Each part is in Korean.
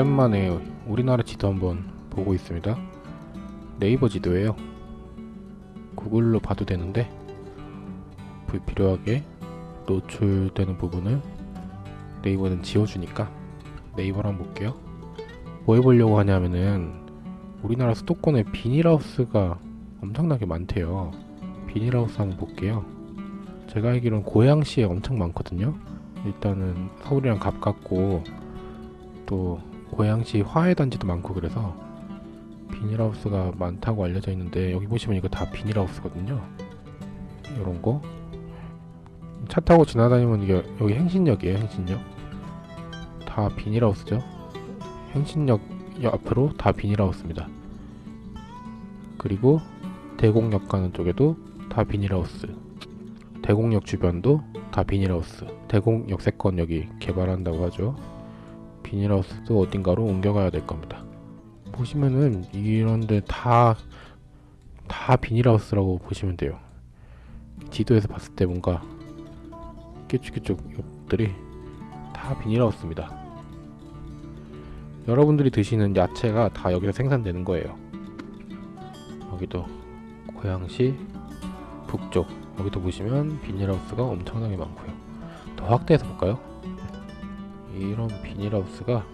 오랜만에 우리나라 지도 한번 보고 있습니다. 네이버 지도예요. 구글로 봐도 되는데 불필요하게 노출되는 부분을 네이버는 지워주니까 네이버로 한번 볼게요. 뭐 해보려고 하냐면은 우리나라 수도권에 비닐하우스가 엄청나게 많대요. 비닐하우스 한번 볼게요. 제가 알기로는 고양시에 엄청 많거든요. 일단은 서울이랑 가깝고 또 고양시 화훼단지도 많고 그래서 비닐하우스가 많다고 알려져 있는데 여기 보시면 이거 다 비닐하우스거든요. 이런 거. 차 타고 지나다니면 이게 여기 행신역이에요, 행신역. 다 비닐하우스죠. 행신역 앞으로 다 비닐하우스입니다. 그리고 대곡역 가는 쪽에도 다 비닐하우스. 대곡역 주변도 다 비닐하우스. 대곡 역세권 여기 개발한다고 하죠. 비닐하우스도 어딘가로 옮겨가야 될 겁니다. 보시면은 이런데 다, 다 비닐하우스라고 보시면 돼요. 지도에서 봤을 때 뭔가 끼쭉끼쭉 옆들이 다 비닐하우스입니다. 여러분들이 드시는 야채가 다 여기서 생산되는 거예요. 여기도 고양시 북쪽 여기도 보시면 비닐하우스가 엄청나게 많고요. 더 확대해서 볼까요? 이런 비닐하우스가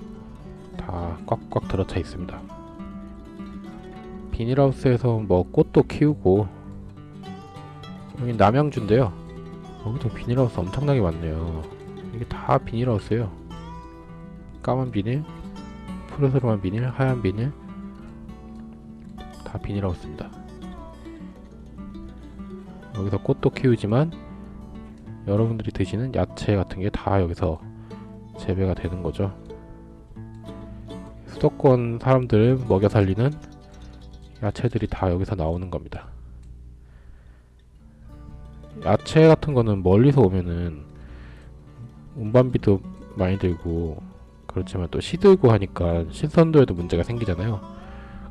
다 꽉꽉 들어차 있습니다. 비닐하우스에서 뭐 꽃도 키우고 여기 남양주인데요. 여기도 비닐하우스 엄청나게 많네요. 이게 다 비닐하우스예요. 까만 비닐, 푸르스름한 비닐, 하얀 비닐 다 비닐하우스입니다. 여기서 꽃도 키우지만 여러분들이 드시는 야채 같은 게 다 여기서 재배가 되는 거죠. 수도권 사람들을 먹여 살리는 야채들이 다 여기서 나오는 겁니다. 야채 같은 거는 멀리서 오면은 운반비도 많이 들고 그렇지만 또 시들고 하니까 신선도에도 문제가 생기잖아요.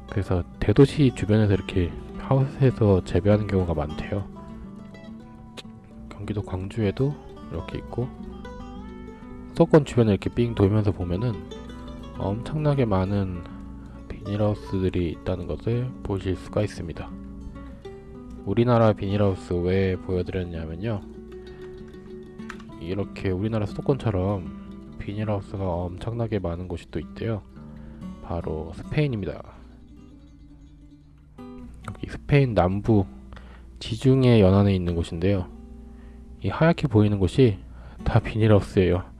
그래서 대도시 주변에서 이렇게 하우스에서 재배하는 경우가 많대요. 경기도 광주에도 이렇게 있고 수도권 주변에 이렇게 삥 돌면서 보면은 엄청나게 많은 비닐하우스들이 있다는 것을 보실 수가 있습니다. 우리나라 비닐하우스 왜 보여드렸냐면요. 이렇게 우리나라 수도권처럼 비닐하우스가 엄청나게 많은 곳이 또 있대요. 바로 스페인입니다. 여기 스페인 남부 지중해 연안에 있는 곳인데요. 이 하얗게 보이는 곳이 다 비닐하우스예요.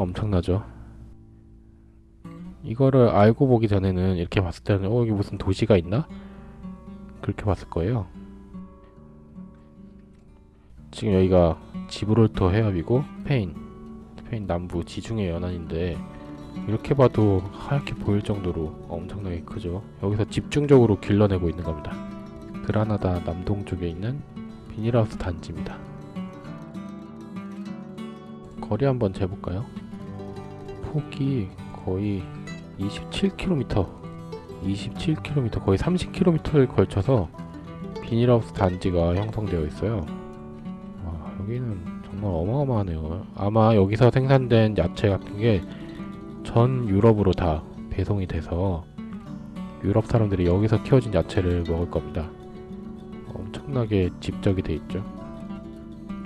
엄청나죠. 이거를 알고 보기 전에는 이렇게 봤을 때는 어 여기 무슨 도시가 있나? 그렇게 봤을 거예요. 지금 여기가 지브롤터 해협이고 스페인 스페인 남부 지중해 연안인데 이렇게 봐도 하얗게 보일 정도로 엄청나게 크죠. 여기서 집중적으로 길러내고 있는 겁니다. 그라나다 남동쪽에 있는 비닐하우스 단지입니다. 거리 한번 재볼까요? 폭이 거의 27km 27km 거의 30km를 걸쳐서 비닐하우스 단지가 형성되어 있어요. 와, 여기는 정말 어마어마하네요. 아마 여기서 생산된 야채 같은 게 전 유럽으로 다 배송이 돼서 유럽 사람들이 여기서 키워진 야채를 먹을 겁니다. 엄청나게 집적이 돼 있죠.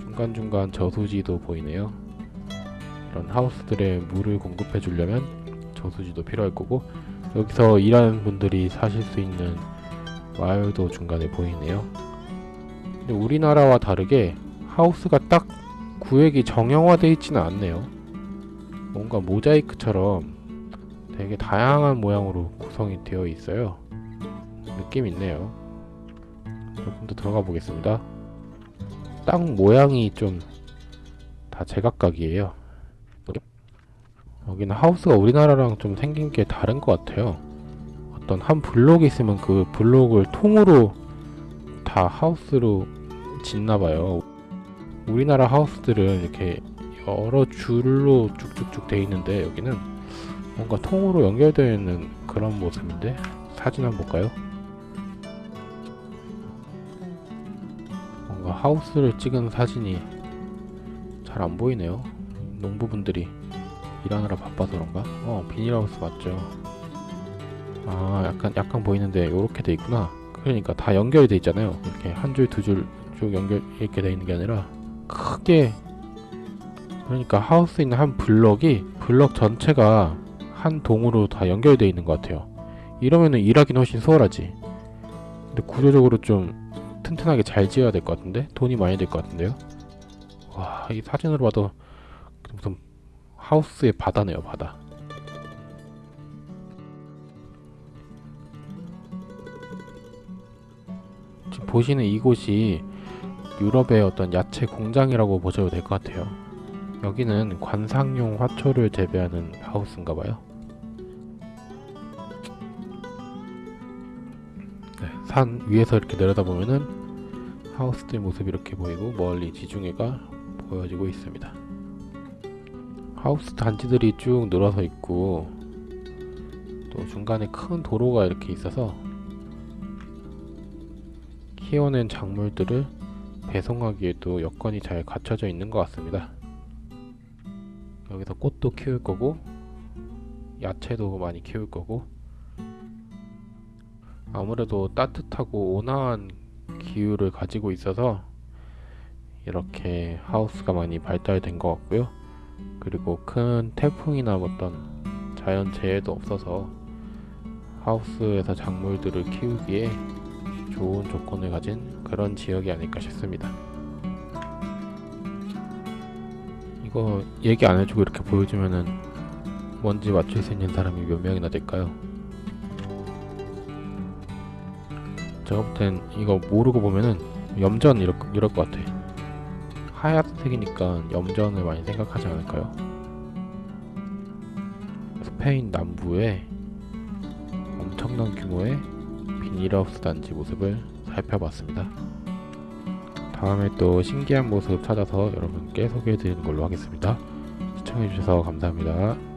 중간중간 저수지도 보이네요 이런 하우스들의 물을 공급해 주려면 저수지도 필요할 거고 여기서 일하는 분들이 사실 수 있는 마을도 중간에 보이네요. 근데 우리나라와 다르게 하우스가 딱 구획이 정형화되어 있지는 않네요. 뭔가 모자이크처럼 되게 다양한 모양으로 구성이 되어 있어요. 느낌 있네요. 조금 더 들어가 보겠습니다. 땅 모양이 좀 다 제각각이에요 여기는 하우스가 우리나라랑 좀 생긴 게 다른 것 같아요. 어떤 한 블록이 있으면 그 블록을 통으로 다 하우스로 짓나봐요. 우리나라 하우스들은 이렇게 여러 줄로 쭉쭉쭉 돼 있는데 여기는 뭔가 통으로 연결되어 있는 그런 모습인데 사진 한번 볼까요? 뭔가 하우스를 찍은 사진이 잘 안 보이네요. 농부분들이 일하느라 바빠서 그런가? 어 비닐하우스 맞죠. 아 약간 약간 보이는데 요렇게 돼 있구나. 그러니까 다 연결이 돼 있잖아요. 이렇게 한 줄 두 줄 쭉 연결 이렇게 돼 있는 게 아니라 크게. 그러니까 하우스 있는 한 블럭이 블럭 전체가 한 동으로 다 연결돼 있는 것 같아요. 이러면은 일하기는 훨씬 수월하지. 근데 구조적으로 좀 튼튼하게 잘 지어야 될 것 같은데? 돈이 많이 들것 같은데요? 와 이 사진으로 봐도 무슨 하우스의 바다네요 바다. 지금 보시는 이곳이 유럽의 어떤 야채 공장이라고 보셔도 될 것 같아요. 여기는 관상용 화초를 재배하는 하우스인가 봐요. 네, 산 위에서 이렇게 내려다보면은 하우스들 모습이 이렇게 보이고 멀리 지중해가 보여지고 있습니다 하우스 단지들이 쭉 늘어서 있고 또 중간에 큰 도로가 이렇게 있어서 키워낸 작물들을 배송하기에도 여건이 잘 갖춰져 있는 것 같습니다. 여기서 꽃도 키울 거고 야채도 많이 키울 거고 아무래도 따뜻하고 온화한 기후를 가지고 있어서 이렇게 하우스가 많이 발달된 것 같고요. 그리고 큰 태풍이나 어떤 자연 재해도 없어서 하우스에서 작물들을 키우기에 좋은 조건을 가진 그런 지역이 아닐까 싶습니다. 이거 얘기 안 해주고 이렇게 보여주면은 뭔지 맞출 수 있는 사람이 몇 명이나 될까요? 제가 볼땐 이거 모르고 보면은 염전 이럴, 이럴 것 같아. 하얀색이니까 염전을 많이 생각하지 않을까요? 스페인 남부에 엄청난 규모의 비닐하우스 단지 모습을 살펴봤습니다. 다음에 또 신기한 모습 찾아서 여러분께 소개해 드리는 걸로 하겠습니다. 시청해 주셔서 감사합니다.